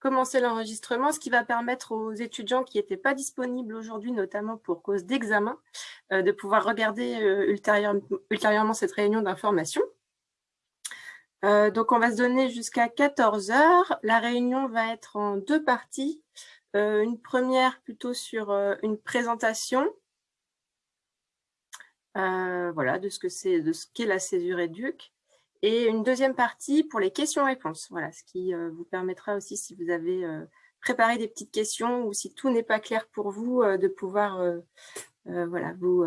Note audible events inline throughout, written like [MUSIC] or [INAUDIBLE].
commencer l'enregistrement, ce qui va permettre aux étudiants qui n'étaient pas disponibles aujourd'hui, notamment pour cause d'examen, euh, de pouvoir regarder euh, ultérieurement cette réunion d'information. Euh, donc, on va se donner jusqu'à 14 heures. La réunion va être en deux parties. une première plutôt sur une présentation voilà, de ce qu'est la césure éduc et une deuxième partie pour les questions-réponses, voilà, ce qui euh, vous permettra aussi, si vous avez euh, préparé des petites questions ou si tout n'est pas clair pour vous, euh, de pouvoir voilà, vous,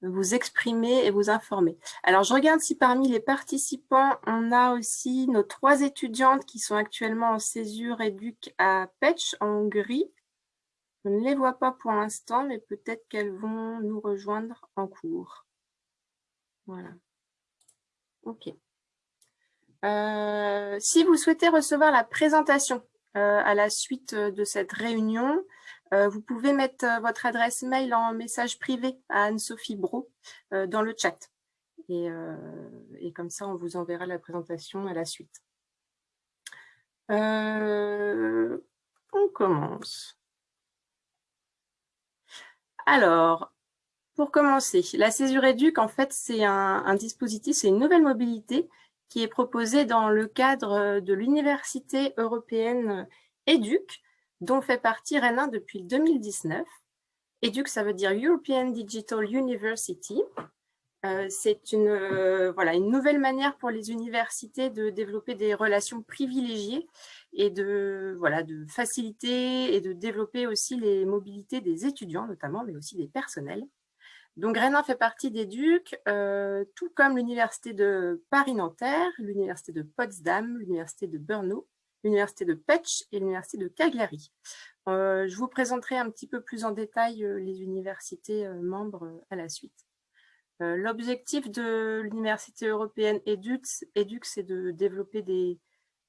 vous exprimer et vous informer. Alors, je regarde si parmi les participants, on a aussi nos trois étudiantes qui sont actuellement en césure éduc à Pech, en Hongrie. Je ne les vois pas pour l'instant, mais peut-être qu'elles vont nous rejoindre en cours. Voilà. Ok. Euh, si vous souhaitez recevoir la présentation euh, à la suite de cette réunion, euh, vous pouvez mettre votre adresse mail en message privé à Anne-Sophie Bro dans le chat. Et, et, comme ça, on vous enverra la présentation à la suite. on commence. Alors, pour commencer, la césure éduc, en fait, c'est un, dispositif, c'est une nouvelle mobilité qui est proposée dans le cadre de l'Université européenne EDUC, dont fait partie Rennes depuis 2019. EDUC, ça veut dire European Digital University. Euh, c'est une, euh, voilà, une nouvelle manière pour les universités de développer des relations privilégiées et de, voilà, de faciliter et de développer aussi les mobilités des étudiants notamment, mais aussi des personnels. Donc, Grenin fait partie des euh, tout comme l'Université de Paris-Nanterre, l'Université de Potsdam, l'Université de Brno, l'Université de Petch et l'Université de Cagliari. Euh, je vous présenterai un petit peu plus en détail euh, les universités membres à la suite. L'objectif de l'Université européenne EDUC, c'est de développer des,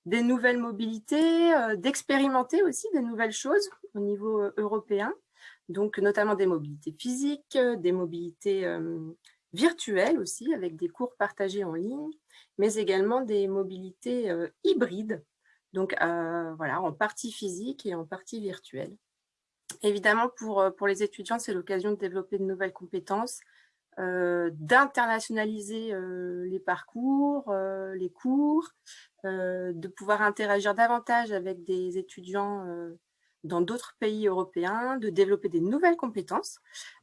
des nouvelles mobilités, d'expérimenter aussi des nouvelles choses au niveau européen, donc notamment des mobilités physiques, euh, des mobilités euh, virtuelles aussi, avec des cours partagés en ligne, mais également des mobilités euh, hybrides, donc voilà, en partie physique et en partie virtuelle. Évidemment, pour, pour les étudiants, c'est l'occasion de développer de nouvelles compétences, d'internationaliser les parcours, les cours, de pouvoir interagir davantage avec des étudiants dans d'autres pays européens, de développer des nouvelles compétences,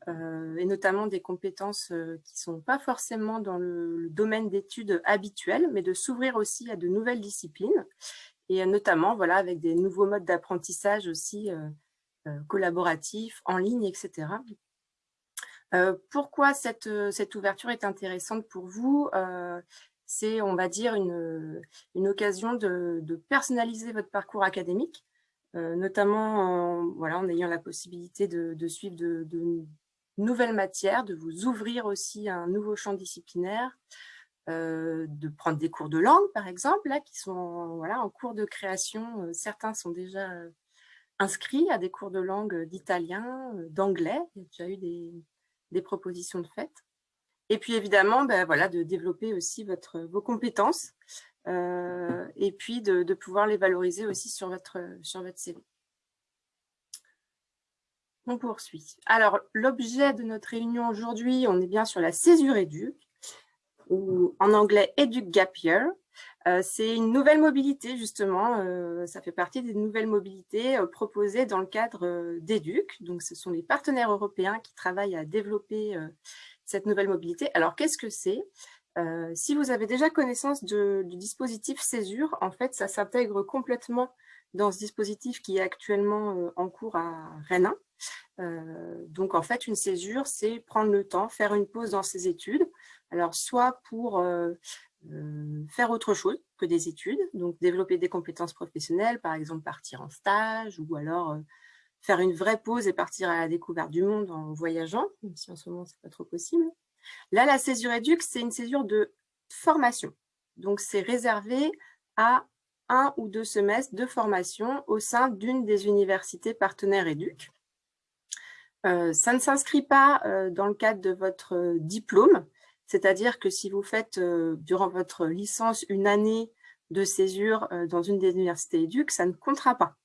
euh, et notamment des compétences euh, qui ne sont pas forcément dans le, domaine d'études habituel, mais de s'ouvrir aussi à de nouvelles disciplines, et notamment voilà, avec des nouveaux modes d'apprentissage aussi euh, collaboratifs, en ligne, etc. pourquoi cette, cette, ouverture est intéressante pour vous C'est, on va dire, une, une occasion de, personnaliser votre parcours académique, euh, notamment en, voilà, en ayant la possibilité de, suivre de, nouvelles matières, de vous ouvrir aussi à un nouveau champ disciplinaire, euh, de prendre des cours de langue, par exemple, là, qui sont voilà, en cours de création. Euh, certains sont déjà inscrits à des cours de langue d'italien, d'anglais. Il y a déjà eu des, propositions de fait. Et puis évidemment, ben, voilà, de développer aussi votre, vos compétences euh, et puis de, pouvoir les valoriser aussi sur votre, sur votre CV. On poursuit. Alors, l'objet de notre réunion aujourd'hui, on est bien sur la césure éduc, ou en anglais Educ Gap Year. Euh, c'est une nouvelle mobilité, justement. Euh, ça fait partie des nouvelles mobilités proposées dans le cadre d'EDUC. Donc, ce sont les partenaires européens qui travaillent à développer cette nouvelle mobilité. Alors, qu'est-ce que c'est? Euh, si vous avez déjà connaissance du dispositif Césure, en fait, ça s'intègre complètement dans ce dispositif qui est actuellement euh, en cours à Rennes. Euh, donc, en fait, une césure, c'est prendre le temps, faire une pause dans ses études. Alors, soit pour faire autre chose que des études, donc développer des compétences professionnelles, par exemple partir en stage, ou alors faire une vraie pause et partir à la découverte du monde en voyageant, même si en ce moment, ce n'est pas trop possible. Là, la césure éduc, c'est une césure de formation. Donc, c'est réservé à un ou deux semestres de formation au sein d'une des universités partenaires éduc. Euh, ça ne s'inscrit pas euh, dans le cadre de votre euh, diplôme, c'est-à-dire que si vous faites durant votre licence une année de césure dans une des universités éduques, ça ne comptera pas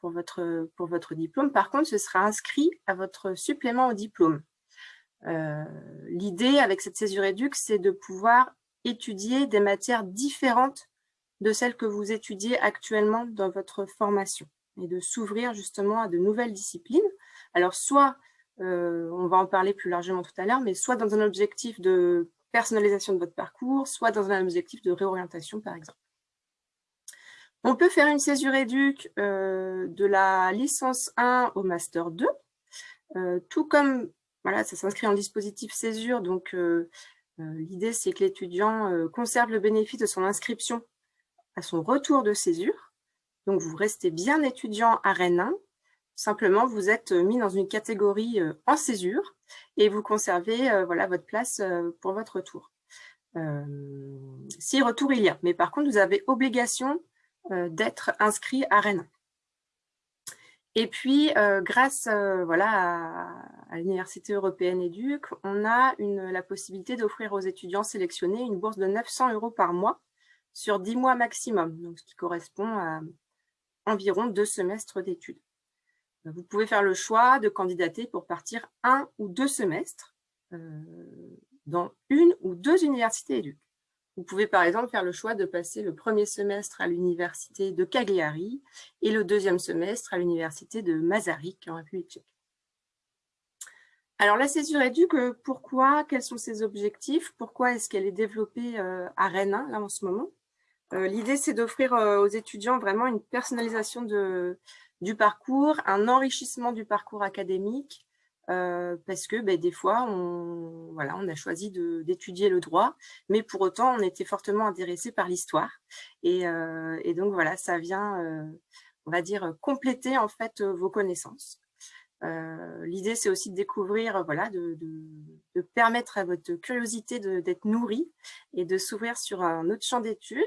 pour votre diplôme. Par contre, ce sera inscrit à votre supplément au diplôme. L'idée avec cette césure éduque, c'est de pouvoir étudier des matières différentes de celles que vous étudiez actuellement dans votre formation et de s'ouvrir justement à de nouvelles disciplines. Alors, soit, euh, on va en parler plus largement tout à l'heure, mais soit dans un objectif de personnalisation de votre parcours, soit dans un objectif de réorientation, par exemple. On peut faire une césure éduque euh, de la licence 1 au master 2, euh, tout comme, voilà, ça s'inscrit en dispositif césure, donc l'idée c'est que l'étudiant conserve le bénéfice de son inscription à son retour de césure, donc, vous restez bien étudiant à Rennes 1. Simplement, vous êtes mis dans une catégorie en césure et vous conservez voilà, votre place pour votre retour. si retour il y a. Mais par contre, vous avez obligation d'être inscrit à Rennes. Et puis, grâce voilà, à, l'Université européenne EDUC, on a une, la possibilité d'offrir aux étudiants sélectionnés une bourse de 900 euros par mois sur 10 mois maximum, donc ce qui correspond à environ deux semestres d'études. Vous pouvez faire le choix de candidater pour partir un ou deux semestres euh, dans une ou deux universités éduques. Vous pouvez par exemple faire le choix de passer le premier semestre à l'université de Cagliari et le deuxième semestre à l'université de Masaryk en République tchèque. Alors la césure éduque, pourquoi Quels sont ses objectifs Pourquoi est-ce qu'elle est développée euh, à Rennes là en ce moment? Euh, l'idée, c'est d'offrir euh, aux étudiants vraiment une personnalisation de, du parcours, un enrichissement du parcours académique, euh, parce que ben, des fois, on, voilà, on a choisi d'étudier le droit, mais pour autant, on était fortement intéressé par l'histoire. Et, et, donc, voilà, ça vient, on va dire, compléter en fait vos connaissances. Euh, l'idée, c'est aussi de découvrir, euh, voilà, de, permettre à votre curiosité d'être nourrie et de s'ouvrir sur un autre champ d'études,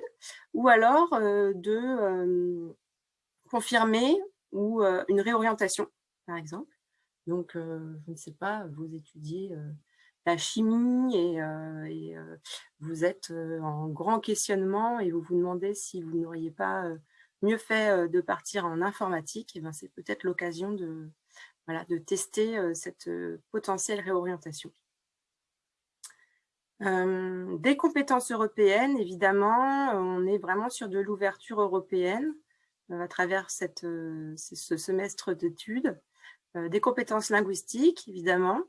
ou alors euh, de confirmer ou une réorientation, par exemple. Donc, je ne sais pas, vous étudiez la chimie et, vous êtes en grand questionnement et vous vous demandez si vous n'auriez pas mieux fait de partir en informatique, et ben c'est peut-être l'occasion de, tester cette potentielle réorientation. des compétences européennes, évidemment, on est vraiment sur de l'ouverture européenne à travers ce semestre d'études. Des compétences linguistiques, évidemment,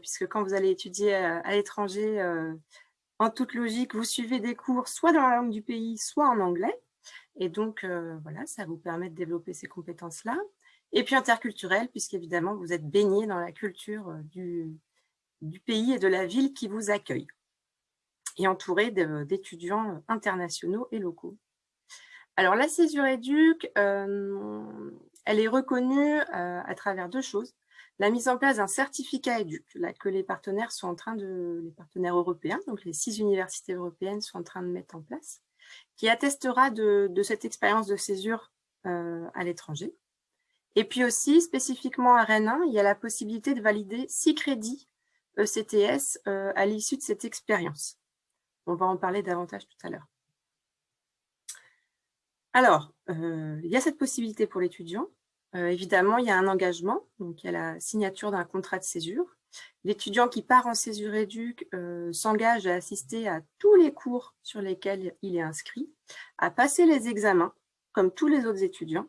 puisque quand vous allez étudier à, l'étranger, en toute logique, vous suivez des cours soit dans la langue du pays, soit en anglais. Et donc, voilà, ça vous permet de développer ces compétences-là. Et puis interculturel, puisqu'évidemment, vous êtes baigné dans la culture euh, du, pays et de la ville qui vous accueille, et entouré d'étudiants internationaux et locaux. Alors, la césure éduque, euh, elle est reconnue euh, à travers deux choses. La mise en place d'un certificat éduc, là, que les partenaires sont en train de, les partenaires européens, donc les six universités européennes sont en train de mettre en place, qui attestera de, cette expérience de césure à l'étranger. Et puis aussi, spécifiquement à Rennes 1, il y a la possibilité de valider 6 crédits ECTS euh, à l'issue de cette expérience. On va en parler davantage tout à l'heure. Alors, euh, il y a cette possibilité pour l'étudiant. Euh, évidemment, il y a un engagement, donc il y a la signature d'un contrat de césure. L'étudiant qui part en césure éduc s'engage à assister à tous les cours sur lesquels il est inscrit, à passer les examens, comme tous les autres étudiants,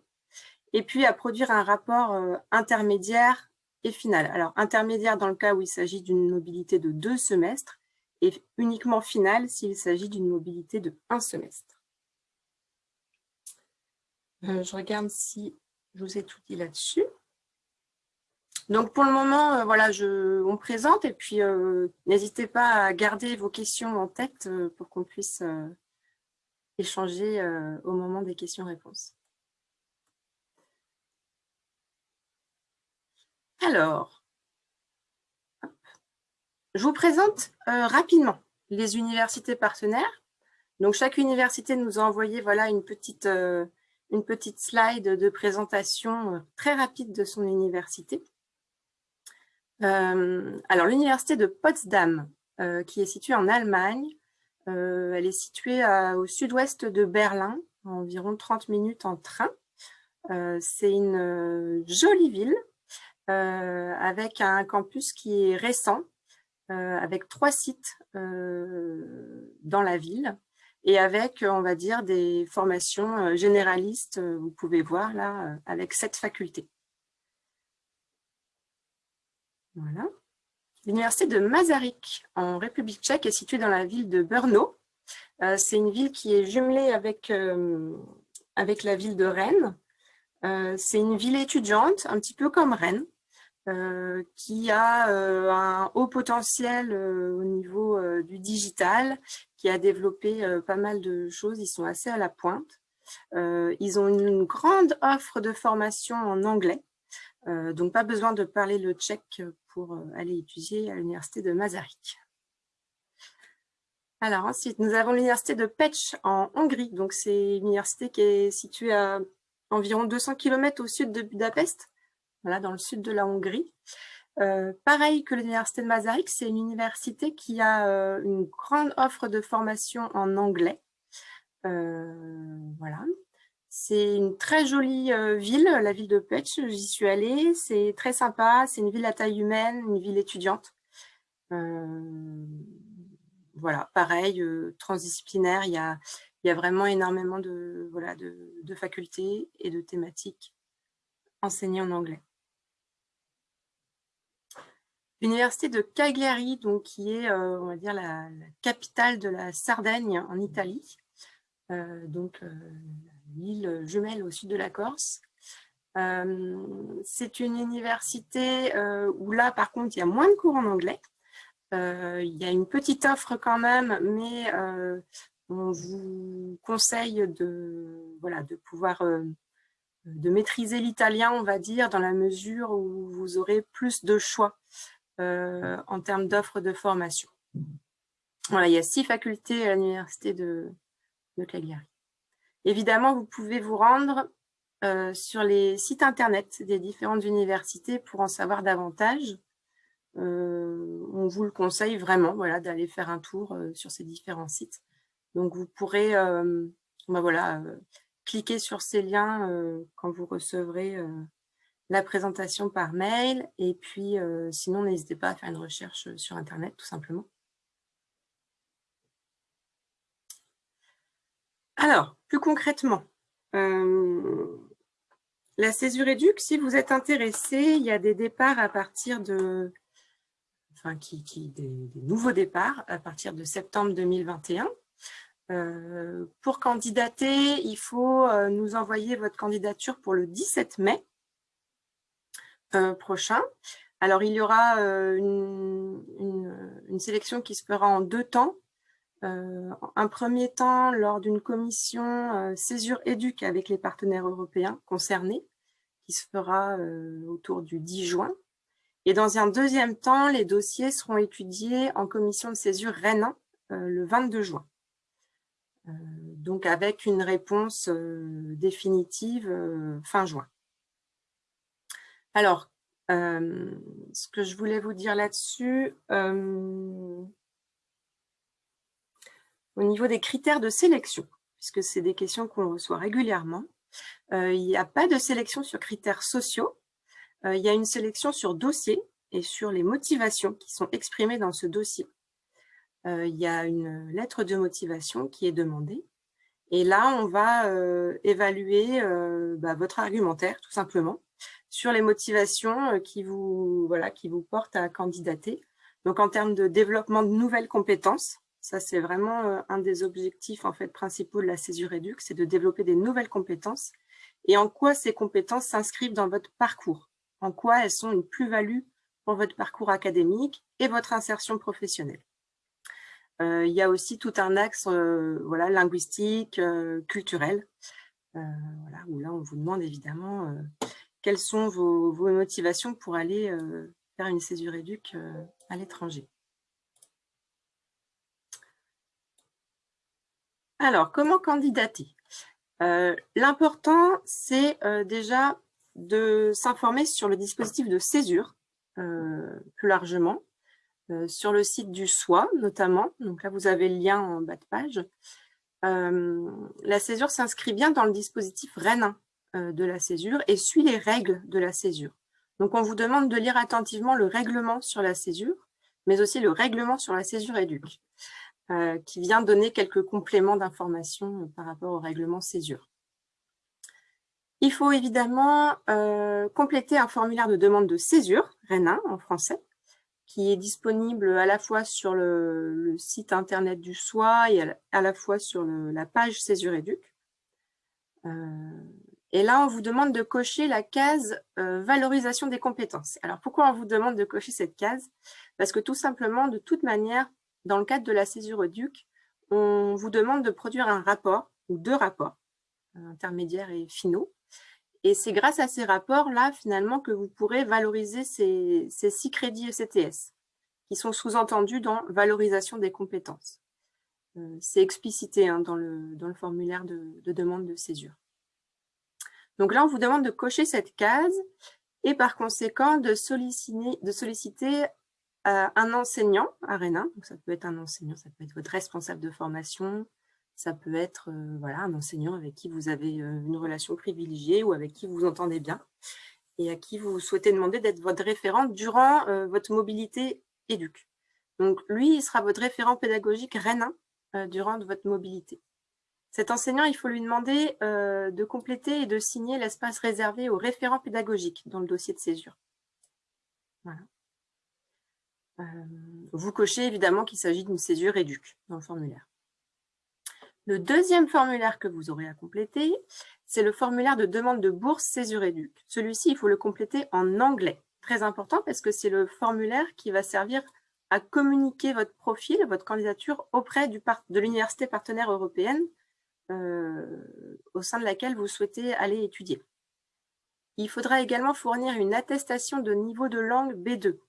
et puis à produire un rapport euh, intermédiaire et final. Alors, intermédiaire dans le cas où il s'agit d'une mobilité de deux semestres et uniquement final s'il s'agit d'une mobilité de un semestre. Euh, je regarde si je vous ai tout dit là-dessus. Donc, pour le moment, euh, voilà, on présente et puis n'hésitez pas à garder vos questions en tête pour qu'on puisse échanger au moment des questions-réponses. Alors, je vous présente euh, rapidement les universités partenaires. Donc, chaque université nous a envoyé voilà, une, petite, euh, une petite slide de présentation euh, très rapide de son université. alors, l'université de Potsdam, qui est située en Allemagne, elle est située au sud-ouest de Berlin, environ 30 minutes en train. C'est une jolie ville avec un campus qui est récent, avec trois sites dans la ville et avec, on va dire, des formations généralistes, vous pouvez voir là, avec sept facultés. Voilà. L'université de Masaryk en République tchèque est située dans la ville de Brno. Euh, c'est une ville qui est jumelée avec, euh, avec la ville de Rennes. Euh, c'est une ville étudiante, un petit peu comme Rennes, qui a un haut potentiel au niveau du digital, qui a développé pas mal de choses, ils sont assez à la pointe. ils ont une grande offre de formation en anglais, donc pas besoin de parler le tchèque pour euh, aller étudier à l'université de Masaryk. Alors ensuite, nous avons l'université de Pécs en Hongrie. Donc c'est une université qui est située à environ 200 km au sud de Budapest, voilà, dans le sud de la Hongrie. Euh, pareil que l'université de Masaryk, c'est une université qui a euh, une grande offre de formation en anglais. voilà. C'est une très jolie euh, ville, la ville de Pech, j'y suis allée, c'est très sympa, c'est une ville à taille humaine, une ville étudiante. Euh, voilà, pareil, euh, transdisciplinaire, il y a, vraiment énormément de, de, facultés et de thématiques enseignées en anglais. L'université de Cagliari, donc, qui est on va dire la, capitale de la Sardaigne en Italie, donc l'île jumelle au sud de la Corse. Euh, c'est une université euh, où là, par contre, il y a moins de cours en anglais. Euh, il y a une petite offre quand même, mais on vous conseille de, voilà, de pouvoir de maîtriser l'italien, on va dire, dans la mesure où vous aurez plus de choix en termes d'offres de formation. Voilà, il y a six facultés à l'université de, de Cagliari. Évidemment, vous pouvez vous rendre euh, sur les sites internet des différentes universités pour en savoir davantage. Euh, on vous le conseille vraiment voilà, d'aller faire un tour euh, sur ces différents sites. Donc, vous pourrez bah voilà, cliquer sur ces liens quand vous recevrez la présentation par mail. Et puis, sinon, n'hésitez pas à faire une recherche sur Internet, tout simplement. Alors, plus concrètement, euh, la césure éduque, si vous êtes intéressé, il y a des départs à partir de, enfin, qui, des, nouveaux départs à partir de septembre 2021. Euh, pour candidater, il faut euh, nous envoyer votre candidature pour le 17 mai prochain. Alors, il y aura une, sélection qui se fera en deux temps. Euh, un premier temps lors d'une commission euh, césure éduque avec les partenaires européens concernés, qui se fera euh, autour du 10 juin. Et dans un deuxième temps, les dossiers seront étudiés en commission de césure Rennes le 22 juin. donc avec une réponse définitive fin juin. Alors, ce que je voulais vous dire là-dessus, au niveau des critères de sélection, puisque c'est des questions qu'on reçoit régulièrement. Euh, il n'y a pas de sélection sur critères sociaux, euh, il y a une sélection sur dossier et sur les motivations qui sont exprimées dans ce dossier. Euh, il y a une lettre de motivation qui est demandée. Et là, on va évaluer bah, votre argumentaire, tout simplement, sur les motivations qui vous, voilà, qui vous portent à candidater. Donc, en termes de développement de nouvelles compétences, ça, c'est vraiment euh, un des objectifs en fait, principaux de la césure éduc, c'est de développer des nouvelles compétences et en quoi ces compétences s'inscrivent dans votre parcours, en quoi elles sont une plus-value pour votre parcours académique et votre insertion professionnelle? Euh, il y a aussi tout un axe euh, voilà, linguistique, culturel, voilà, où là on vous demande évidemment quelles sont vos, motivations pour aller faire une césure éduc à l'étranger? Alors, comment candidater? Euh, L'important, c'est euh, déjà de s'informer sur le dispositif de césure, euh, plus largement. sur le site du SOI notamment. Donc là, vous avez le lien en bas de page. la césure s'inscrit bien dans le dispositif REN de la césure et suit les règles de la césure. Donc, on vous demande de lire attentivement le règlement sur la césure, mais aussi le règlement sur la césure éduque, euh, qui vient donner quelques compléments d'informations euh, par rapport au règlement césure. Il faut évidemment euh, compléter un formulaire de demande de césure, REN1 en français, qui est disponible à la fois sur le, site internet du SOI et à la, fois sur la page Césure Éduc. Et là, on vous demande de cocher la case euh, valorisation des compétences. Alors, pourquoi on vous demande de cocher cette case? Parce que tout simplement, de toute manière, dans le cadre de la césure EDUC, on vous demande de produire un rapport ou deux rapports, euh, intermédiaires et finaux. Et c'est grâce à ces rapports-là, finalement, que vous pourrez valoriser ces, six crédits ECTS, qui sont sous-entendus dans valorisation des compétences. Euh, c'est explicité hein, dans, le, dans, le, formulaire de, de demande de césure. Donc là, on vous demande de cocher cette case et par conséquent de solliciter, euh, un enseignant à Donc ça peut être un enseignant, ça peut être votre responsable de formation, ça peut être euh, voilà, un enseignant avec qui vous avez euh, une relation privilégiée ou avec qui vous entendez bien et à qui vous souhaitez demander d'être votre référent durant votre mobilité éduque. Donc lui, il sera votre référent pédagogique REN durant votre mobilité. Cet enseignant, il faut lui demander euh, de compléter et de signer l'espace réservé au référent pédagogique dans le dossier de césure. Euh, vous cochez évidemment qu'il s'agit d'une césure éduque dans le formulaire. Le deuxième formulaire que vous aurez à compléter, c'est le formulaire de demande de bourse césure éduque. Celui-ci, il faut le compléter en anglais. Très important parce que c'est le formulaire qui va servir à communiquer votre profil, votre candidature auprès de l'université partenaire européenne au sein de laquelle vous souhaitez aller étudier. Il faudra également fournir une attestation de niveau de langue B2.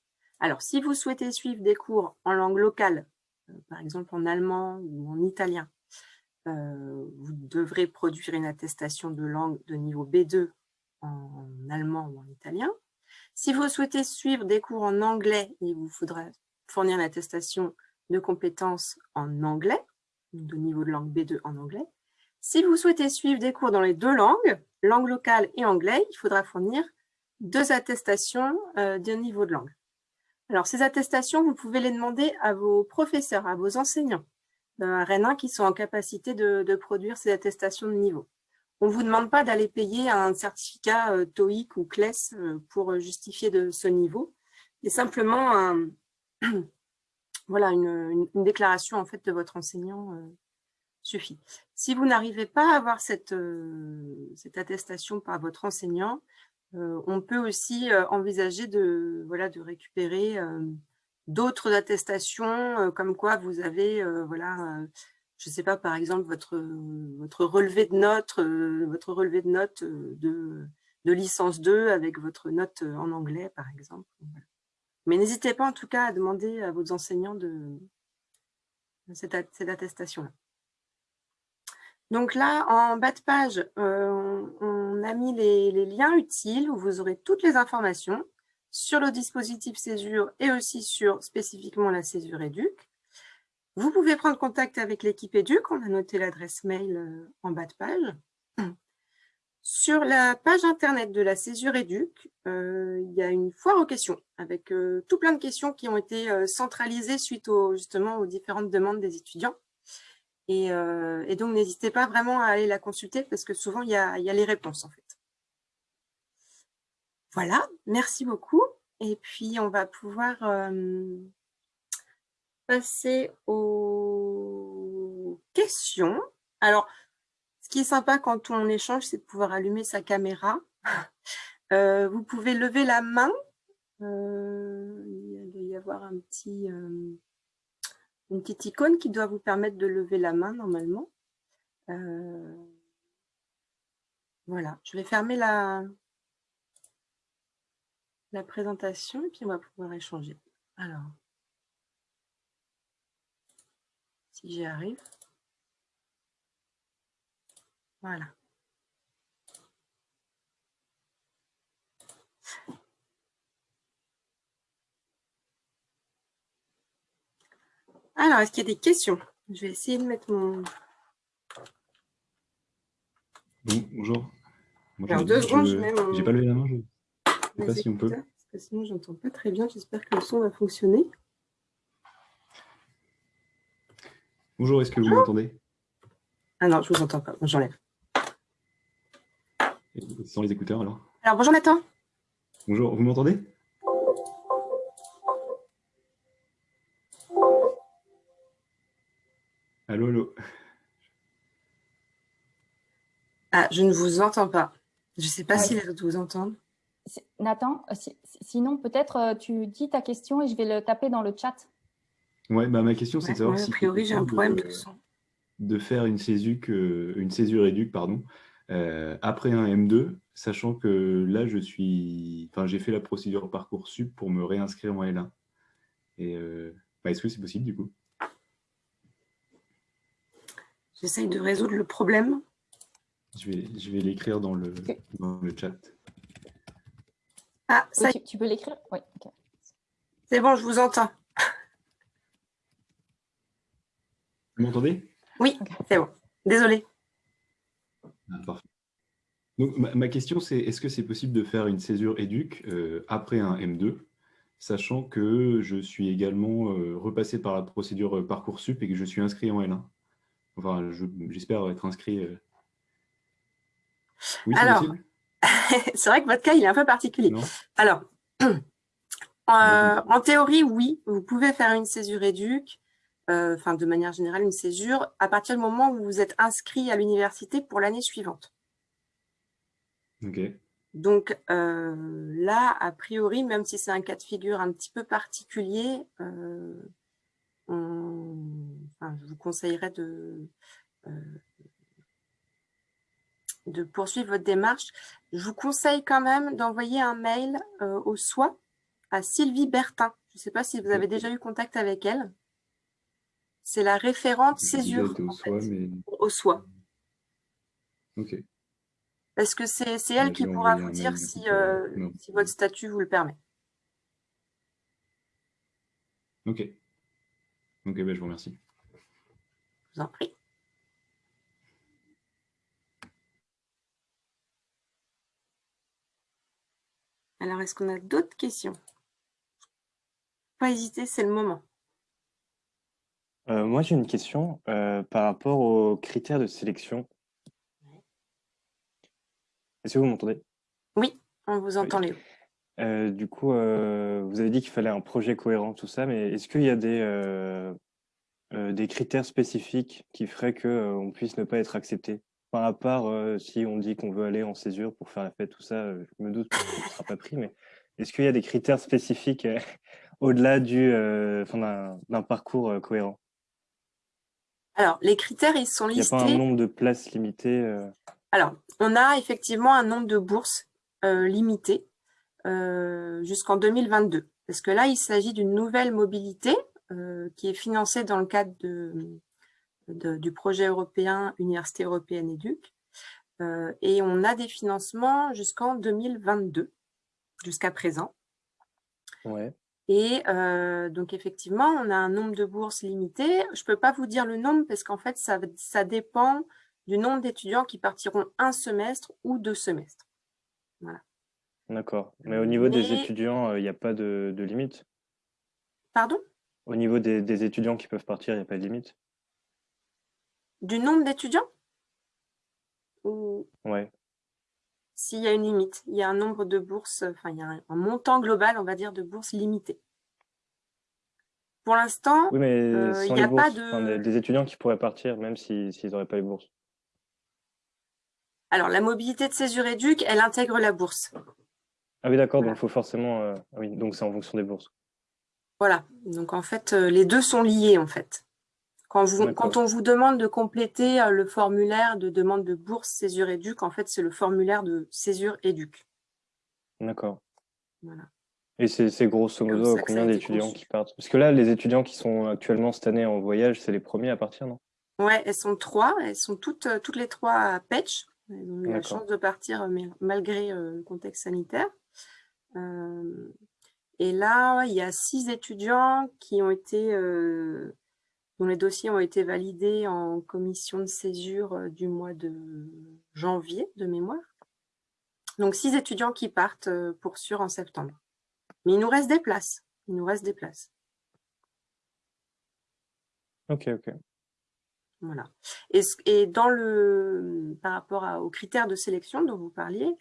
Alors, si vous souhaitez suivre des cours en langue locale, euh, par exemple en allemand ou en italien, euh, vous devrez produire une attestation de langue de niveau B2 en allemand ou en italien. Si vous souhaitez suivre des cours en anglais, il vous faudra fournir une attestation de compétences en anglais, de niveau de langue B2 en anglais. Si vous souhaitez suivre des cours dans les deux langues, langue locale et anglais, il faudra fournir deux attestations euh, d'un niveau de langue. Alors, ces attestations, vous pouvez les demander à vos professeurs, à vos enseignants à Rennes qui sont en capacité de, produire ces attestations de niveau. On ne vous demande pas d'aller payer un certificat euh, TOEIC ou CLES euh, pour justifier de ce niveau. C'est simplement [CLEARS THROAT] voilà, une, déclaration en fait, de votre enseignant suffit. Si vous n'arrivez pas à avoir cette, euh, cette attestation par votre enseignant, euh, on peut aussi euh, envisager de, voilà, de récupérer d'autres attestations, comme quoi vous avez, voilà, je ne sais pas, par exemple, votre, votre relevé de notes, votre relevé de notes de, de, licence 2 avec votre note en anglais, par exemple. Mais n'hésitez pas en tout cas à demander à vos enseignants de, cette, cette attestation-là. Donc là, en bas de page, euh, on a mis les, liens utiles où vous aurez toutes les informations sur le dispositif Césure et aussi sur spécifiquement la Césure Éduc. Vous pouvez prendre contact avec l'équipe Éduc, on a noté l'adresse mail euh, en bas de page. [CLEARS THROAT] Sur la page internet de la Césure Éduc, euh, il y a une foire aux questions avec tout plein de questions qui ont été centralisées suite justement aux différentes demandes des étudiants. Euh, et, donc, n'hésitez pas vraiment à aller la consulter parce que souvent, il y a, les réponses en fait. Voilà, merci beaucoup. Et puis, on va pouvoir euh, passer aux questions. Alors, ce qui est sympa quand on échange, c'est de pouvoir allumer sa caméra. Euh, vous pouvez lever la main. il doit y avoir un petit une petite icône qui doit vous permettre de lever la main normalement. Euh, voilà, je vais fermer la, la présentation et puis on va pouvoir échanger. Alors, si j'y arrive. Voilà. Alors, est-ce qu'il y a des questions? Je vais essayer de mettre mon... bonjour. Alors, deux secondes, je mets J'ai pas levé la main, je ne sais pas si on peut. Parce que sinon, j'entends pas très bien. J'espère que le son va fonctionner. Bonjour, est-ce que vous m'entendez? Ah non, je vous entends pas. J'enlève. Sans les écouteurs, alors? Alors, bonjour Nathan. Bonjour, vous m'entendez? Allô, allô Ah, je ne vous entends pas. Je ne sais pas si les autres vous entendent. Nathan, euh, sinon peut-être euh, tu dis ta question et je vais le taper dans le chat. Ouais, bah ma question c'est de savoir si a priori j'ai un problème de, son. de faire une césure, une césure éduque pardon, euh, après un M2, sachant que là je suis, enfin j'ai fait la procédure parcoursup pour me réinscrire en L1. Et bah, est-ce que c'est possible du coup? J'essaye de résoudre le problème. Je vais, je vais l'écrire dans le, dans le chat. Ah, ça... tu, peux l'écrire? Oui. C'est bon, je vous entends. Vous m'entendez? Oui, c'est bon. Désolé. Ah, Donc, ma, question, c'est est-ce que c'est possible de faire une césure éduc euh, après un M2, sachant que je suis également euh, repassé par la procédure Parcoursup et que je suis inscrit en L1 Enfin, j'espère être inscrit. Euh. Oui, Alors, [LAUGHS] c'est vrai que votre cas, il est un peu particulier. Alors, [CLEARS THROAT] euh, en théorie, oui, vous pouvez faire une césure éduque, euh, enfin, de manière générale, une césure, à partir du moment où vous êtes inscrit à l'université pour l'année suivante. Ok. Donc là, a priori, même si c'est un cas de figure un petit peu particulier, je vous conseillerais de, euh, de poursuivre votre démarche. Je vous conseille quand même d'envoyer un mail euh, au SOI à Sylvie Bertin. Je ne sais pas si vous avez déjà eu contact avec elle. C'est la référente césure au, SOI. Ok. Parce que c'est elle qui pourra vous dire si, euh, si votre statut vous le permet. Ok. Ok, ben, je vous remercie. Je vous en prie. Alors, est-ce qu'on a d'autres questions? Pas hésiter, c'est le moment. Euh, moi, j'ai une question euh, par rapport aux critères de sélection. Est-ce que vous m'entendez? Oui, on vous entend, Léo. Euh, du coup, vous avez dit qu'il fallait un projet cohérent, tout ça, mais est-ce qu'il y a des, des critères spécifiques qui feraient qu'on puisse ne pas être accepté Par à part si on dit qu'on veut aller en césure pour faire la fête, tout ça, je me doute qu'on ne sera pas pris, mais est-ce qu'il y a des critères spécifiques [LAUGHS] au-delà du d'un parcours cohérent? Alors, les critères, ils sont listés. Il n'y a pas un nombre de places limitées Alors, on a effectivement un nombre de bourses limité euh, jusqu'en 2022. Parce que là, il s'agit d'une nouvelle mobilité euh, qui est financée dans le cadre de, du projet européen Université européenne éduc. Euh, et on a des financements jusqu'en 2022, jusqu'à présent. Ouais. Et donc, effectivement, on a un nombre de bourses limité. Je ne peux pas vous dire le nombre parce qu'en fait, ça, ça dépend du nombre d'étudiants qui partiront un semestre ou deux semestres. Voilà. D'accord. Mais au niveau des étudiants, euh, il n'y a pas de, limite? Pardon? Au niveau des, étudiants qui peuvent partir, il n'y a pas de limite Du nombre d'étudiants? Ou... Ouais. S'il y a une limite, il y a un nombre de bourses, enfin, il y a un, montant global, on va dire, de bourses limité. Pour l'instant, oui, mais euh, il n'y a pas de... des, étudiants qui pourraient partir, même s'ils n'auraient pas les bourses. Alors, la mobilité de césure éduc, elle intègre la bourse. Ah oui, d'accord, donc il faut forcément... Euh, ah oui, donc c'est en fonction des bourses. Voilà, donc en fait, euh, les deux sont liés en fait. Quand, vous, quand on vous demande de compléter euh, le formulaire de demande de bourse Césure Éduc, en fait, c'est le formulaire de Césure Éduc. D'accord. Voilà. Et c'est grosso modo combien d'étudiants qui partent? Parce que là, les étudiants qui sont actuellement cette année en voyage, c'est les premiers à partir, non? Ouais, elles sont trois. Elles sont toutes, toutes les trois à Petch. Elles ont eu la chance de partir malgré le contexte sanitaire. Euh, et là, il y a six étudiants qui ont été, euh, dont les dossiers ont été validés en commission de césure du mois de janvier de mémoire. Donc, six étudiants qui partent pour sûr en septembre. Mais il nous reste des places. Il nous reste des places. Ok, ok. Voilà. Et, dans le, par rapport aux critères de sélection dont vous parliez,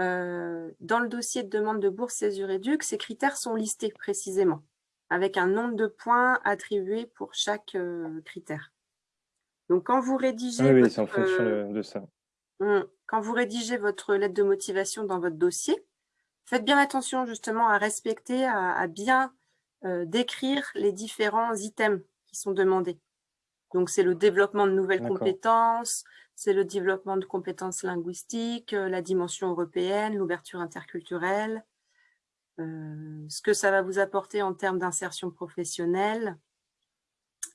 euh, dans le dossier de demande de bourse Césure Éduc, ces critères sont listés précisément, avec un nombre de points attribués pour chaque euh, critère. Donc, quand vous rédigez... Ah oui, c'est en fonction de, de ça. Hum, quand vous rédigez votre lettre de motivation dans votre dossier, faites bien attention justement à respecter, à, bien euh, décrire les différents items qui sont demandés. Donc, c'est le développement de nouvelles compétences, c'est le développement de compétences linguistiques, euh, la dimension européenne, l'ouverture interculturelle, euh, ce que ça va vous apporter en termes d'insertion professionnelle,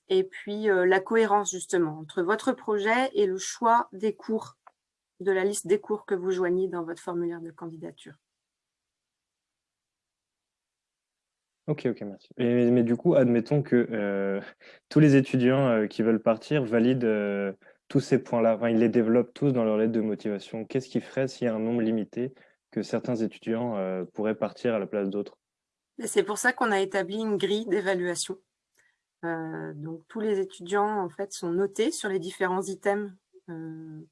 et puis la cohérence justement entre votre projet et le choix des cours, de la liste des cours que vous joignez dans votre formulaire de candidature. Ok, ok, merci. mais du coup, admettons que euh, [LAUGHS] tous les étudiants euh, qui veulent partir valident euh, tous ces points-là, enfin, ils les développent tous dans leur lettre de motivation. Qu'est-ce qui ferait s'il y a un nombre limité que certains étudiants pourraient partir à la place d'autres? C'est pour ça qu'on a établi une grille d'évaluation. donc, tous les étudiants, en fait, sont notés sur les différents items que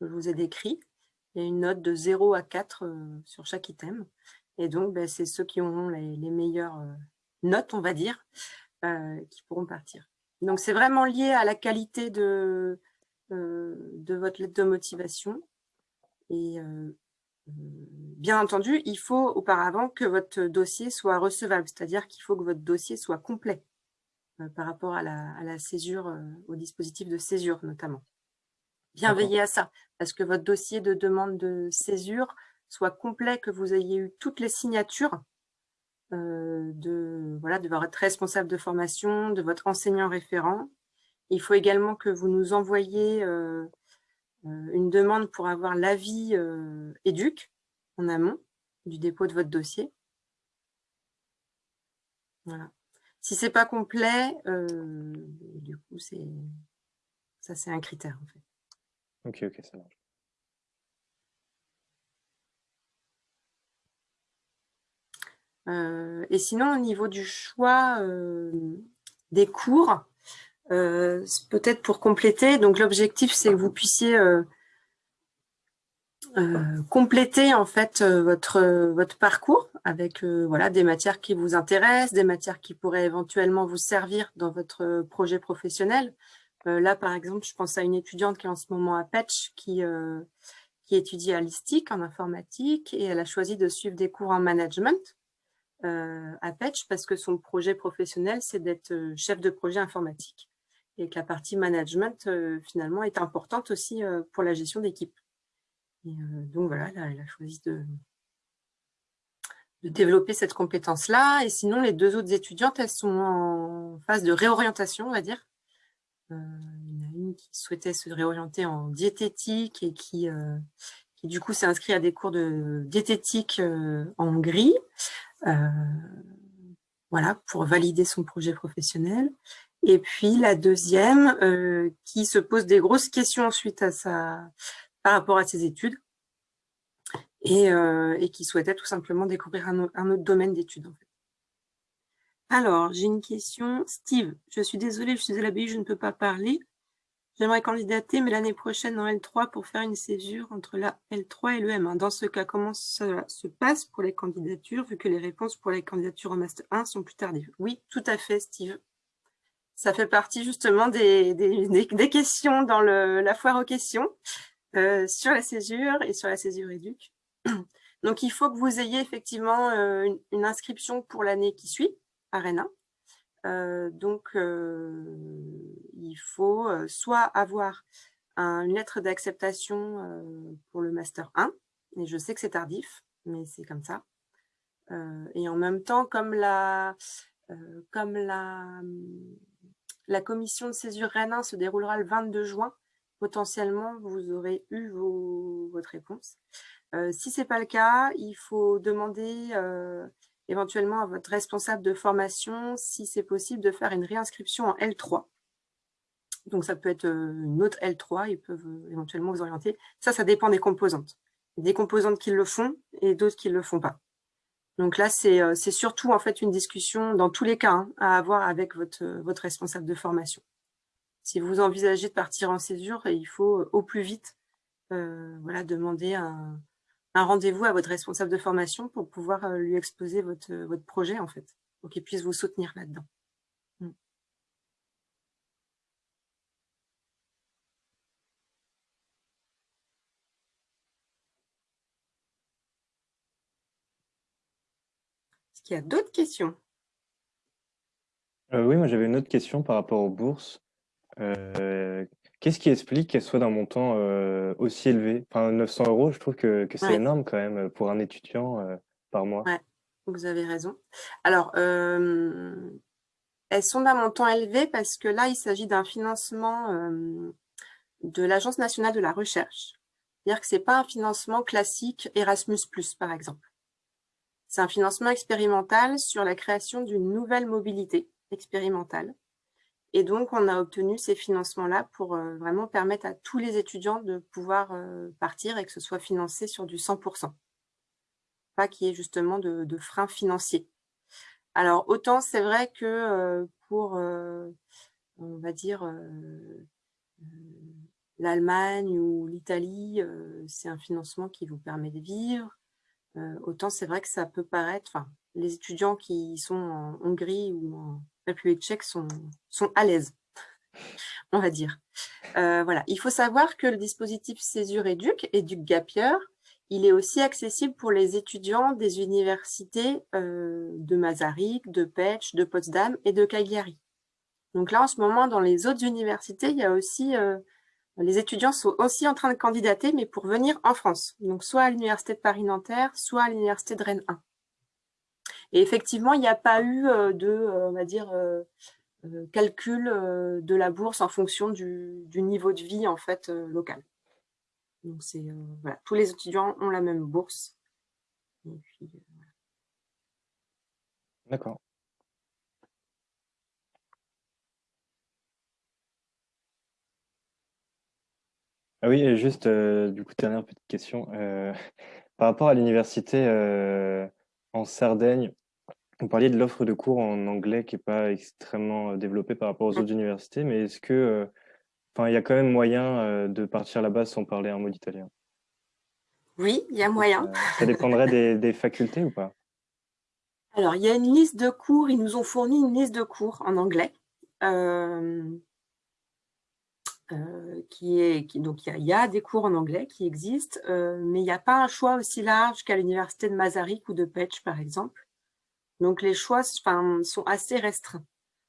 je vous ai décrits. Il y a une note de 0 à 4 sur chaque item. Et donc, ben, c'est ceux qui auront les, meilleures euh, notes, on va dire, euh, qui pourront partir. Donc, c'est vraiment lié à la qualité de, euh, de votre lettre de motivation. Et bien entendu, il faut auparavant que votre dossier soit recevable, c'est-à-dire qu'il faut que votre dossier soit complet par rapport à la, à la césure, au dispositif de césure notamment. Bien veiller à ça, parce que votre dossier de demande de césure soit complet, que vous ayez eu toutes les signatures euh, de, voilà, de votre responsable de formation, de votre enseignant référent. Il faut également que vous nous envoyiez euh, euh, une demande pour avoir l'avis éduc en amont du dépôt de votre dossier. Voilà. Si ce n'est pas complet, du coup, ça c'est un critère en fait. Ok, ok, ça marche. Et sinon, au niveau du choix euh, des cours, euh, peut-être pour compléter, donc l'objectif c'est que vous puissiez compléter en fait votre votre parcours avec voilà des matières qui vous intéressent, des matières qui pourraient éventuellement vous servir dans votre projet professionnel. là par exemple, je pense à une étudiante qui est en ce moment à Petch qui qui étudie à l'ISTIC en informatique et elle a choisi de suivre des cours en management. Euh, à Petch parce que son projet professionnel, c'est d'être euh, chef de projet informatique et que la partie management, euh, finalement, est importante aussi pour la gestion d'équipe. donc voilà, elle a choisi de, de développer cette compétence-là. Et sinon, les deux autres étudiantes, elles sont en phase de réorientation, on va dire. il y en a une qui souhaitait se réorienter en diététique et qui, qui du coup s'est inscrite à des cours de diététique en Hongrie. Euh, voilà, pour valider son projet professionnel. Et puis la deuxième, euh, qui se pose des grosses questions ensuite à sa, par rapport à ses études et, euh, et qui souhaitait tout simplement découvrir un, un autre domaine d'études. En fait. Alors, j'ai une question. Steve, je suis désolée, je suis à l'abbaye, je ne peux pas parler. J'aimerais candidater, mais l'année prochaine en L3 pour faire une césure entre la L3 et le M1. Dans ce cas, comment ça se passe pour les candidatures, vu que les réponses pour les candidatures en Master 1 sont plus tardives? Oui, tout à fait, Steve. Ça fait partie justement des, des, questions dans le, la foire aux questions euh, sur la césure et sur la césure éduque. Donc, il faut que vous ayez effectivement euh, une, une, inscription pour l'année qui suit, euh, donc, euh, il faut euh, soit avoir une lettre d'acceptation pour le Master 1, et je sais que c'est tardif, mais c'est comme ça. et en même temps, comme la, comme la, la commission de césure Rennes se déroulera le 22 juin, potentiellement, vous aurez eu vos, votre réponse. si ce n'est pas le cas, il faut demander éventuellement à votre responsable de formation si c'est possible de faire une réinscription en L3 Donc, ça peut être une autre L3, ils peuvent éventuellement vous orienter. Ça, ça dépend des composantes. Des composantes qui le font et d'autres qui ne le font pas. Donc là, c'est surtout en fait une discussion, dans tous les cas, hein, à avoir avec votre, votre responsable de formation. Si vous envisagez de partir en césure, il faut au plus vite voilà, demander un, un rendez-vous à votre responsable de formation pour pouvoir lui exposer votre, votre projet, en fait, pour qu'il puisse vous soutenir là-dedans. Mmh. Est-ce qu'il y a d'autres questions? Euh, Oui, moi j'avais une autre question par rapport aux bourses. Euh, Qu'est-ce qui explique qu'elle soit d'un montant euh, aussi élevé? Enfin, 900 euros, je trouve que, que c'est énorme quand même euh, pour un étudiant euh, par mois. Ouais, vous avez raison. Alors, elles sont d'un montant élevé parce que là, il s'agit d'un financement de l'Agence nationale de la recherche. C'est-à-dire que ce n'est pas un financement classique Erasmus+, par exemple. C'est un financement expérimental sur la création d'une nouvelle mobilité expérimentale et donc, on a obtenu ces financements-là pour euh, vraiment permettre à tous les étudiants de pouvoir euh, partir et que ce soit financé sur du 100%. Pas qu'il y ait justement de, freins financiers. Alors, autant c'est vrai que euh, pour, on va dire, l'Allemagne ou l'Italie, c'est un financement qui vous permet de vivre. autant c'est vrai que ça peut paraître, enfin, les étudiants qui sont en Hongrie ou en République tchèque sont, sont à l'aise, on va dire. Euh, voilà. Il faut savoir que le dispositif Césure Éduc, Éduc Gapier, il est aussi accessible pour les étudiants des universités euh, de Masaryk, de Pécs, de Potsdam et de Cagliari. Donc là, en ce moment, dans les autres universités, il y a aussi, euh, les étudiants sont aussi en train de candidater, mais pour venir en France. Donc soit à l'université de Paris-Nanterre, soit à l'université de Rennes 1. Et effectivement, il n'y a pas eu euh, de, euh, on va dire, euh, calcul de la bourse en fonction du, niveau de vie en fait local. Donc c'est voilà, tous les étudiants ont la même bourse. D'accord. Ah oui, juste, du coup, dernière petite question. [LAUGHS] par rapport à l'université en Sardaigne, vous parliez de l'offre de cours en anglais qui n'est pas extrêmement euh, développée par rapport aux autres universités, mais est-ce que, euh, enfin, il y a quand même moyen euh, de partir là-bas sans parler un mot d'italien? Oui, il y a moyen. ça dépendrait des, facultés ou pas? Alors, il y a une liste de cours, ils nous ont fourni une liste de cours en anglais. Qui est, qui, donc il y, a, des cours en anglais qui existent, mais il n'y a pas un choix aussi large qu'à l'université de Masaryk ou de Pech, par exemple. Donc, les choix sont assez restreints.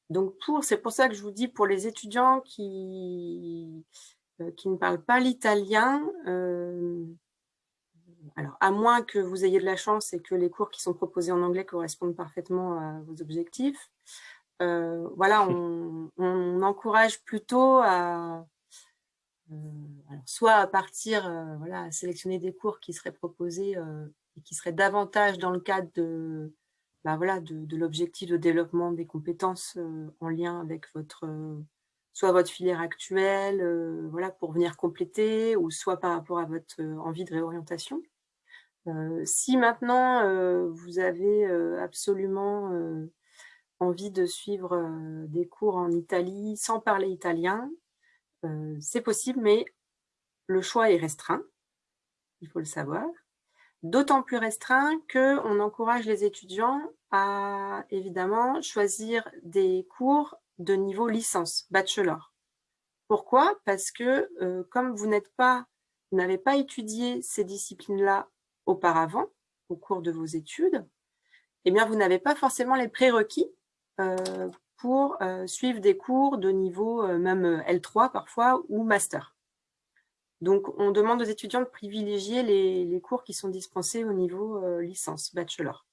Donc, pour, c'est pour ça que je vous dis, pour les étudiants qui, euh, qui ne parlent pas l'italien, euh, alors, à moins que vous ayez de la chance et que les cours qui sont proposés en anglais correspondent parfaitement à vos objectifs, euh, voilà, on, encourage plutôt à, soit à partir, voilà, à sélectionner des cours qui seraient proposés et qui seraient davantage dans le cadre de, bah voilà, de, l'objectif de développement des compétences euh, en lien avec votre, euh, soit votre filière actuelle, euh, voilà, pour venir compléter, ou soit par rapport à votre envie de réorientation. si maintenant vous avez absolument envie de suivre des cours en Italie sans parler italien, c'est possible, mais le choix est restreint, il faut le savoir. D'autant plus restreint qu'on encourage les étudiants à évidemment choisir des cours de niveau licence, bachelor. Pourquoi? Parce que euh, comme vous n'êtes pas, vous n'avez pas étudié ces disciplines-là auparavant, au cours de vos études, eh bien vous n'avez pas forcément les prérequis euh, pour euh, suivre des cours de niveau même L3 parfois ou master. Donc, on demande aux étudiants de privilégier les, cours qui sont dispensés au niveau euh, licence, bachelor.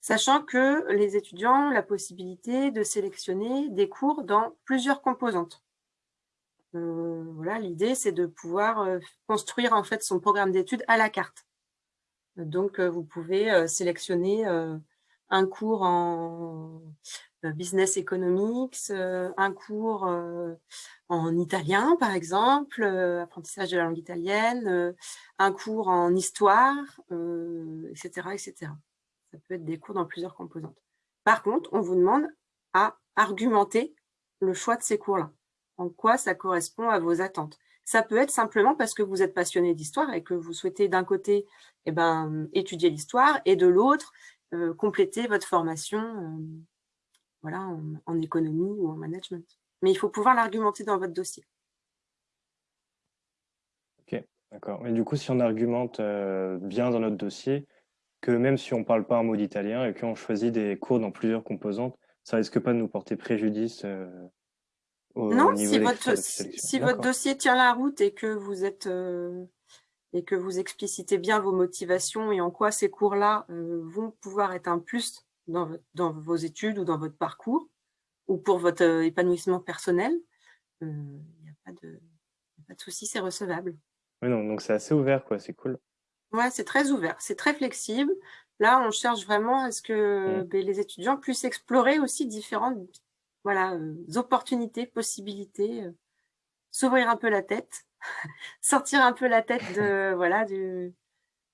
Sachant que les étudiants ont la possibilité de sélectionner des cours dans plusieurs composantes. Euh, voilà, l'idée, c'est de pouvoir euh, construire en fait son programme d'études à la carte. Donc, vous pouvez sélectionner un cours en business economics, un cours en italien, par exemple, apprentissage de la langue italienne, un cours en histoire, etc., etc. Ça peut être des cours dans plusieurs composantes. Par contre, on vous demande à argumenter le choix de ces cours-là. En quoi ça correspond à vos attentes? Ça peut être simplement parce que vous êtes passionné d'histoire et que vous souhaitez d'un côté eh ben, étudier l'histoire et de l'autre euh, compléter votre formation euh, voilà, en, économie ou en management. Mais il faut pouvoir l'argumenter dans votre dossier. Ok, d'accord. Et du coup, si on argumente euh, bien dans notre dossier, que même si on ne parle pas un mot d'italien et qu'on choisit des cours dans plusieurs composantes, ça risque pas de nous porter préjudice non, si, votre, si votre, dossier tient la route et que vous êtes et que vous explicitez bien vos motivations et en quoi ces cours-là euh, vont pouvoir être un plus dans, dans, vos études ou dans votre parcours ou pour votre euh, épanouissement personnel, il n'y a pas de, pas de souci, c'est recevable. Oui, non, donc c'est assez ouvert, quoi, c'est cool. Ouais, c'est très ouvert, c'est très flexible. Là, on cherche vraiment à ce que mm. ben, les étudiants puissent explorer aussi différentes voilà, euh, opportunités, possibilités, euh, s'ouvrir un peu la tête, [LAUGHS] sortir un peu la tête de voilà du,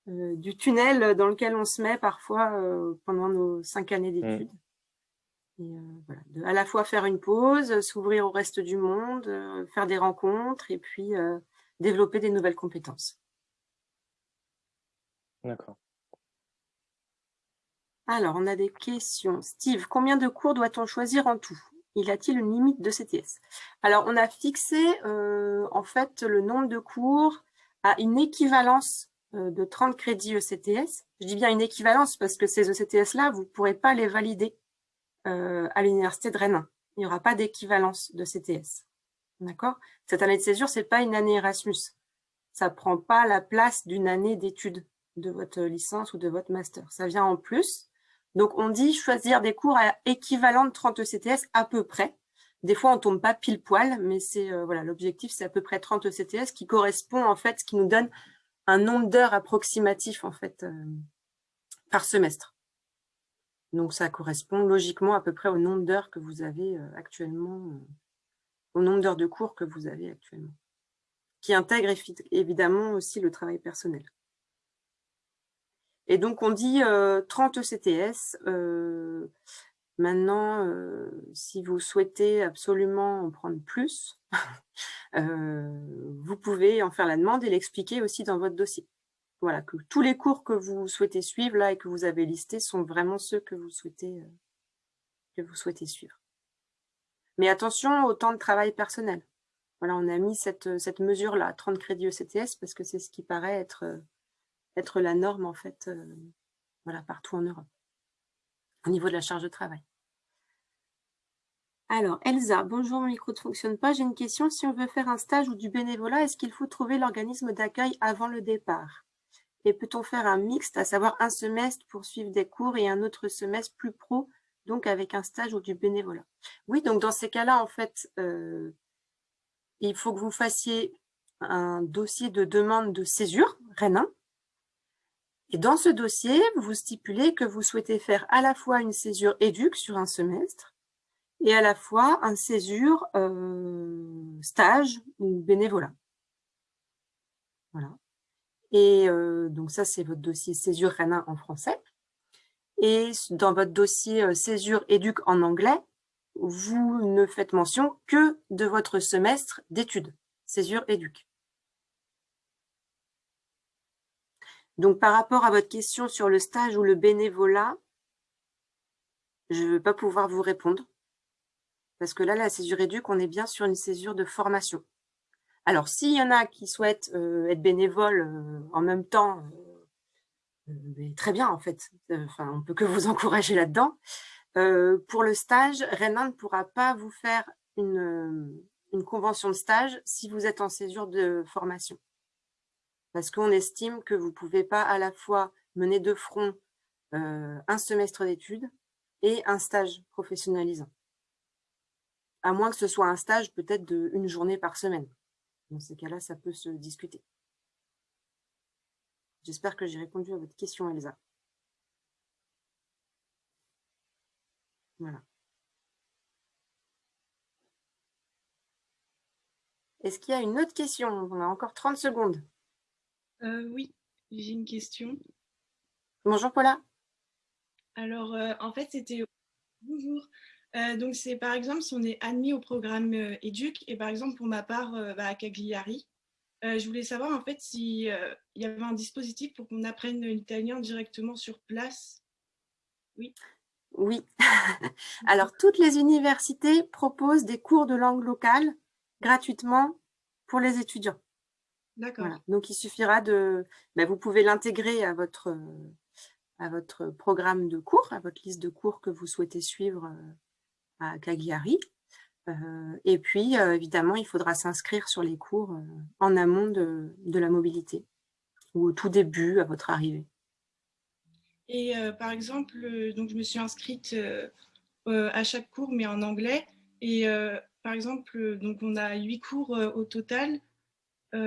euh, du tunnel dans lequel on se met parfois pendant nos cinq années mmh. d'études. Et voilà, de, à la fois faire une pause, s'ouvrir au reste du monde, faire des rencontres et puis développer des nouvelles compétences. D'accord. Alors, on a des questions. Steve, combien de cours doit-on choisir en tout? Y a-t-il une limite de CTS Alors, on a fixé euh, en fait le nombre de cours à une équivalence euh, de 30 crédits ECTS. Je dis bien une équivalence parce que ces ECTS-là, vous ne pourrez pas les valider euh, à l'Université de Rennes. Il n'y aura pas d'équivalence de CTS. D'accord? Cette année de césure, ce n'est pas une année Erasmus. Ça ne prend pas la place d'une année d'études de votre licence ou de votre master. Ça vient en plus. Donc, on dit choisir des cours à équivalent de 30 ECTS à peu près. Des fois, on tombe pas pile poil, mais c'est euh, voilà, l'objectif, c'est à peu près 30 ECTS qui correspond en fait, ce qui nous donne un nombre d'heures approximatif en fait euh, par semestre. Donc, ça correspond logiquement à peu près au nombre d'heures que vous avez euh, actuellement, au nombre d'heures de cours que vous avez actuellement, qui intègre évidemment aussi le travail personnel. Et donc, on dit 30 ECTS. maintenant, euh, si vous souhaitez absolument en prendre plus, [LAUGHS] euh, vous pouvez en faire la demande et l'expliquer aussi dans votre dossier. Voilà, que tous les cours que vous souhaitez suivre là et que vous avez listés sont vraiment ceux que vous souhaitez, euh, que vous souhaitez suivre. Mais attention au temps de travail personnel. Voilà, on a mis cette, cette mesure-là, 30 crédits ECTS, parce que c'est ce qui paraît être être la norme en fait euh, voilà, partout en Europe, au niveau de la charge de travail. Alors, Elsa, bonjour, mon micro ne fonctionne pas. J'ai une question. Si on veut faire un stage ou du bénévolat, est-ce qu'il faut trouver l'organisme d'accueil avant le départ? Et peut-on faire un mixte, à savoir un semestre pour suivre des cours et un autre semestre plus pro, donc avec un stage ou du bénévolat? Oui, donc dans ces cas-là, en fait, euh, il faut que vous fassiez un dossier de demande de césure, REN1, et dans ce dossier, vous stipulez que vous souhaitez faire à la fois une césure éduc sur un semestre et à la fois un césure euh, stage ou bénévolat. Voilà. Et euh, donc ça, c'est votre dossier césure RENA en français. Et dans votre dossier euh, césure éduc en anglais, vous ne faites mention que de votre semestre d'études, césure éduc. Donc, par rapport à votre question sur le stage ou le bénévolat, je ne vais pas pouvoir vous répondre. Parce que là, la césure éduque, on est bien sur une césure de formation. Alors, s'il y en a qui souhaitent euh, être bénévoles euh, en même temps, euh, très bien, en fait. Enfin, on peut que vous [LAUGHS] encourager là-dedans. pour le stage, Renan ne pourra pas vous faire une convention de stage si vous êtes en césure de formation parce qu'on estime que vous ne pouvez pas à la fois mener de front euh, un semestre d'études et un stage professionnalisant. À moins que ce soit un stage peut-être d'une journée par semaine. Dans ces cas-là, ça peut se discuter. J'espère que j'ai répondu à votre question, Elsa. Voilà. Est-ce qu'il y a une autre question? On a encore 30 secondes. Euh, oui, j'ai une question. Bonjour Paula. Alors, euh, en fait, c'était... Bonjour. Euh, donc, c'est par exemple, si on est admis au programme EDUC, et par exemple, pour ma part, bah, à Cagliari, je voulais savoir en fait s'il y avait un dispositif pour qu'on apprenne l'italien directement sur place. Oui. Oui. [LAUGHS] Alors, toutes les universités proposent des cours de langue locale gratuitement pour les étudiants. D'accord. Donc, il suffira de... Ben, vous pouvez l'intégrer à votre, à votre programme de cours, à votre liste de cours que vous souhaitez suivre euh, à Cagliari. Euh, et puis, euh, évidemment, il faudra s'inscrire sur les cours en amont de, de, la mobilité ou au tout début, à votre arrivée. Et par exemple, donc je me suis inscrite à chaque cours, mais en anglais. Et par exemple, donc on a huit cours au total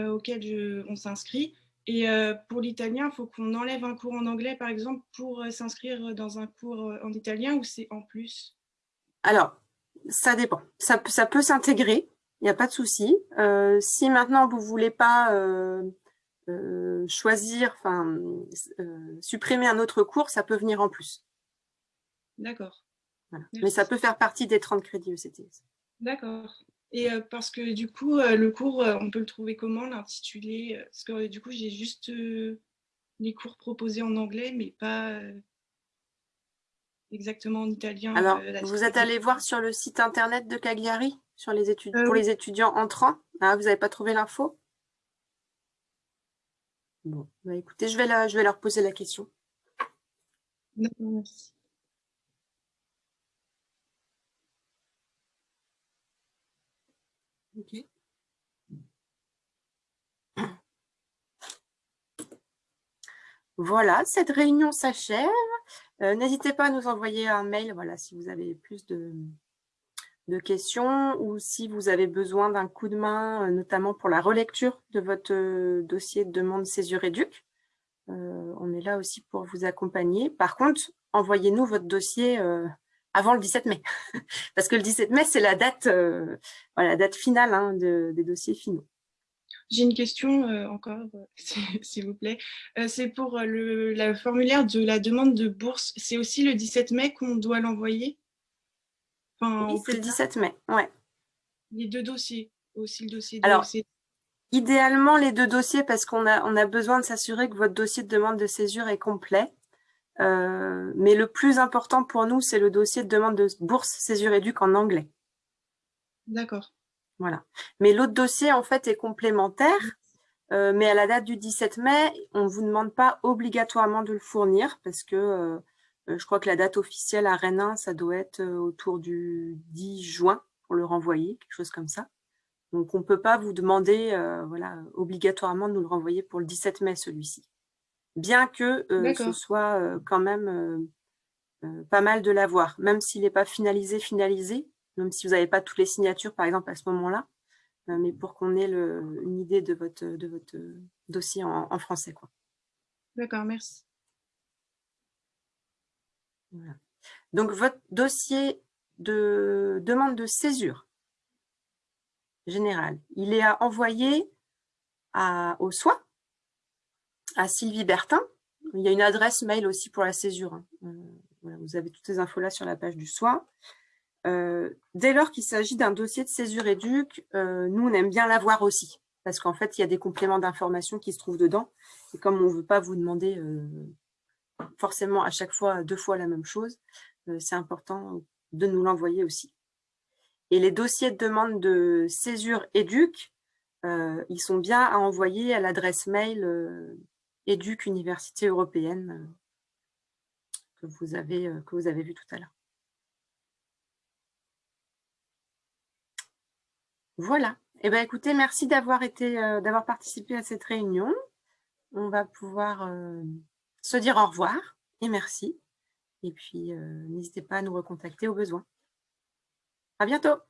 auxquels on s'inscrit. Et pour l'italien, il faut qu'on enlève un cours en anglais, par exemple, pour s'inscrire dans un cours en italien ou c'est en plus? Alors, ça dépend. Ça, ça peut s'intégrer, il n'y a pas de souci. Euh, si maintenant vous ne voulez pas euh, euh, choisir, enfin, supprimer un autre cours, ça peut venir en plus. D'accord. Mais ça peut faire partie des 30 crédits ECTS. D'accord. Et euh, parce que du coup, euh, le cours, euh, on peut le trouver comment, l'intitulé Parce que du coup, j'ai juste les cours proposés en anglais, mais pas exactement en italien. Alors, vous êtes allé voir sur le site internet de Cagliari sur les études, pour les étudiants entrants? Ah, Vous n'avez pas trouvé l'info? Bon, bah, écoutez, je vais, je vais leur poser la question. D'accord, merci. Voilà, cette réunion s'achève. Euh, n'hésitez pas à nous envoyer un mail voilà, si vous avez plus de, questions ou si vous avez besoin d'un coup de main, euh, notamment pour la relecture de votre euh, dossier de demande césure éduc. on est là aussi pour vous accompagner. Par contre, envoyez-nous votre dossier avant le 17 mai. [LAUGHS] Parce que le 17 mai, c'est la date, euh, voilà, la date finale hein, des dossiers finaux. J'ai une question euh, encore, [LAUGHS] s'il vous plaît. Euh, c'est pour le la formulaire de la demande de bourse. C'est aussi le 17 mai qu'on doit l'envoyer? Enfin, Oui, c'est le 17 mai, ouais. Les deux dossiers, aussi le dossier Alors, idéalement, les deux dossiers, parce qu'on a, on a besoin de s'assurer que votre dossier de demande de césure est complet. Euh, mais le plus important pour nous, c'est le dossier de demande de bourse Césure Éduc en anglais. D'accord. Voilà. Mais l'autre dossier, en fait, est complémentaire. Euh, mais à la date du 17 mai, on ne vous demande pas obligatoirement de le fournir parce que euh, je crois que la date officielle à Rennes, ça doit être autour du 10 juin pour le renvoyer, quelque chose comme ça. Donc, on ne peut pas vous demander voilà, obligatoirement de nous le renvoyer pour le 17 mai, celui-ci bien que euh, ce soit euh, quand même euh, pas mal de l'avoir, même s'il n'est pas finalisé, finalisé, même si vous n'avez pas toutes les signatures, par exemple, à ce moment-là, mais pour qu'on ait une idée de votre, de votre dossier en, français. D'accord, merci. Donc, votre dossier de demande de césure générale, il est à envoyer à, au soin à Sylvie Bertin. Il y a une adresse mail aussi pour la césure. Hein. Euh, vous avez toutes les infos là sur la page du soin. Euh, dès lors qu'il s'agit d'un dossier de césure éduc, euh, nous, on aime bien l'avoir aussi. Parce qu'en fait, il y a des compléments d'information qui se trouvent dedans. Et comme on ne veut pas vous demander forcément à chaque fois deux fois la même chose, c'est important de nous l'envoyer aussi. Et les dossiers de demande de césure éduc, ils sont bien à envoyer à l'adresse mail éduc université européenne euh, que vous avez, euh, que vous avez vu tout à l'heure. Voilà. Eh bien, écoutez, merci d'avoir été, euh, d'avoir participé à cette réunion. On va pouvoir se dire au revoir et merci. Et puis, n'hésitez pas à nous recontacter au besoin. À bientôt.